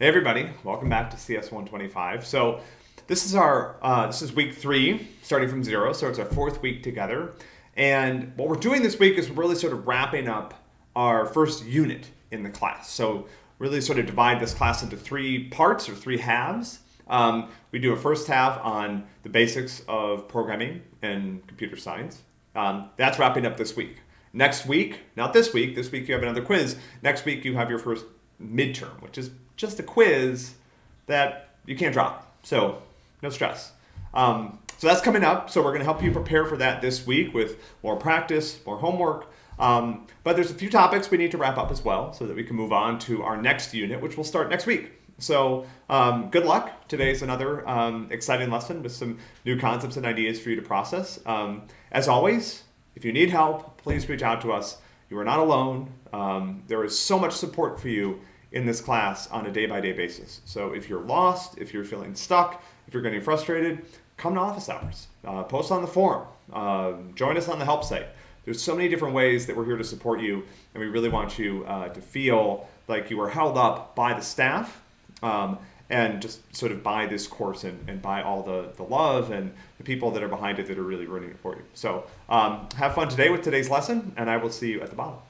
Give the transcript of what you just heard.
Hey everybody, welcome back to CS 125. So this is our uh, this is week three, starting from zero. So it's our fourth week together, and what we're doing this week is we're really sort of wrapping up our first unit in the class. So really sort of divide this class into three parts or three halves. Um, we do a first half on the basics of programming and computer science. Um, that's wrapping up this week. Next week, not this week, this week you have another quiz. Next week you have your first midterm, which is just a quiz that you can't drop. So no stress. Um, so that's coming up. So we're going to help you prepare for that this week with more practice, more homework. Um, but there's a few topics we need to wrap up as well so that we can move on to our next unit, which will start next week. So um, good luck. Today's another um, exciting lesson with some new concepts and ideas for you to process. Um, as always, if you need help, please reach out to us. You are not alone. Um, there is so much support for you in this class on a day-by-day basis. So if you're lost, if you're feeling stuck, if you're getting frustrated, come to office hours, uh, post on the forum, uh, join us on the help site. There's so many different ways that we're here to support you, and we really want you uh, to feel like you are held up by the staff um, and just sort of by this course and, and by all the, the love and the people that are behind it that are really running it for you. So um, have fun today with today's lesson, and I will see you at the bottom.